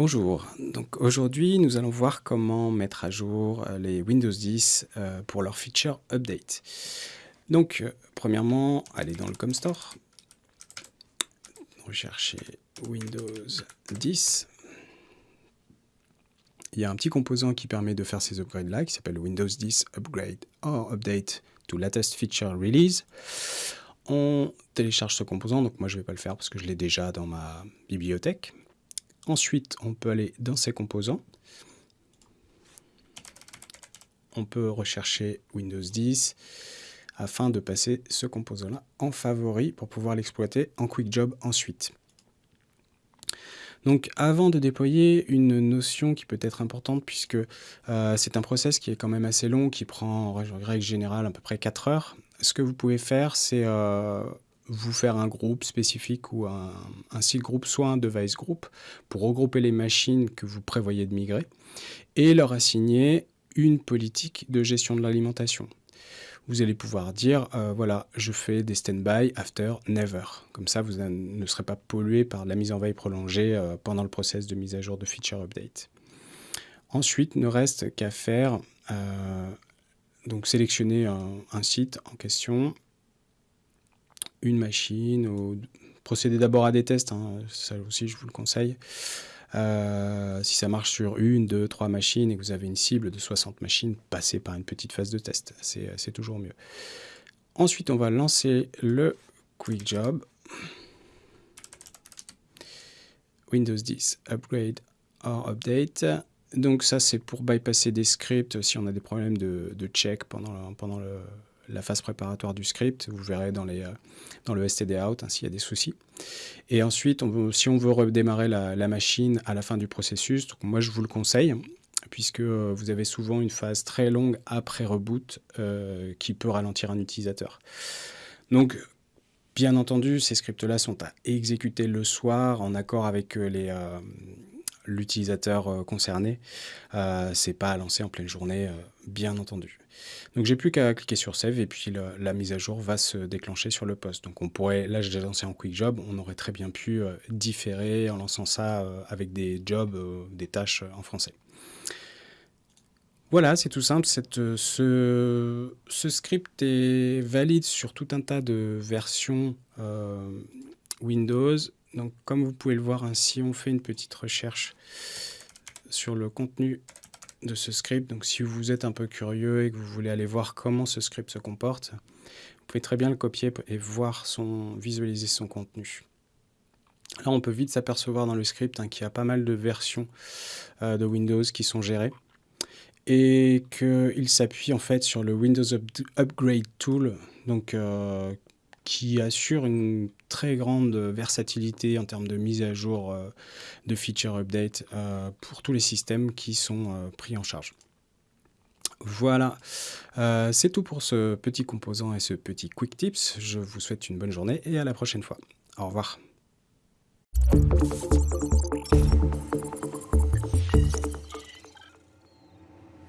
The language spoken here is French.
Bonjour, donc aujourd'hui nous allons voir comment mettre à jour euh, les Windows 10 euh, pour leur feature update. Donc euh, premièrement, allez dans le ComStore, recherchez Windows 10. Il y a un petit composant qui permet de faire ces upgrades là qui s'appelle Windows 10 Upgrade or Update to Latest Feature Release. On télécharge ce composant, donc moi je ne vais pas le faire parce que je l'ai déjà dans ma bibliothèque. Ensuite, on peut aller dans ses composants. On peut rechercher Windows 10 afin de passer ce composant-là en favori pour pouvoir l'exploiter en Quick Job ensuite. Donc avant de déployer une notion qui peut être importante puisque euh, c'est un process qui est quand même assez long, qui prend en règle générale à peu près 4 heures, ce que vous pouvez faire c'est euh, vous faire un groupe spécifique ou un, site groupe, soit un device group, pour regrouper les machines que vous prévoyez de migrer, et leur assigner une politique de gestion de l'alimentation. Vous allez pouvoir dire, euh, voilà, je fais des stand-by after never. Comme ça, vous ne serez pas pollué par la mise en veille prolongée euh, pendant le process de mise à jour de feature update. Ensuite, ne reste qu'à faire, euh, donc sélectionner un, site en question, une machine, ou procéder d'abord à des tests, hein, ça aussi je vous le conseille. Euh, si ça marche sur une, deux, trois machines et que vous avez une cible de 60 machines, passez par une petite phase de test, c'est toujours mieux. Ensuite, on va lancer le Quick Job. Windows 10 Upgrade or Update. Donc ça, c'est pour bypasser des scripts si on a des problèmes de, check pendant le, la phase préparatoire du script. Vous verrez dans, euh, le std out hein, s'il y a des soucis. Et ensuite, si on veut redémarrer la, machine à la fin du processus, moi je vous le conseille, puisque euh, vous avez souvent une phase très longue après reboot euh, qui peut ralentir un utilisateur. Donc, bien entendu, ces scripts-là sont à exécuter le soir en accord avec les, l'utilisateur euh, concerné. Euh, c'est pas à lancer en pleine journée, euh, bien entendu. Donc j'ai plus qu'à cliquer sur Save et puis la mise à jour va se déclencher sur le poste. Donc on pourrait, là j'ai lancé en Quick Job, on aurait très bien pu différer en lançant ça avec des jobs, des tâches en français. Voilà, c'est tout simple. Cette, ce, ce, script est valide sur tout un tas de versions Windows donc, comme vous pouvez le voir, si on fait une petite recherche sur le contenu de ce script, donc si vous êtes un peu curieux et que vous voulez aller voir comment ce script se comporte, vous pouvez très bien le copier et voir son, visualiser son contenu. Là, on peut vite s'apercevoir dans le script hein, qu'il y a pas mal de versions euh, de Windows qui sont gérées et qu'il s'appuie en fait sur le Windows Upgrade Tool, donc euh, qui assure une très grande versatilité en termes de mise à jour euh, de feature update euh, pour tous les systèmes qui sont euh, pris en charge. Voilà, c'est tout pour ce petit composant et ce petit quick tips. Je vous souhaite une bonne journée et à la prochaine fois. Au revoir.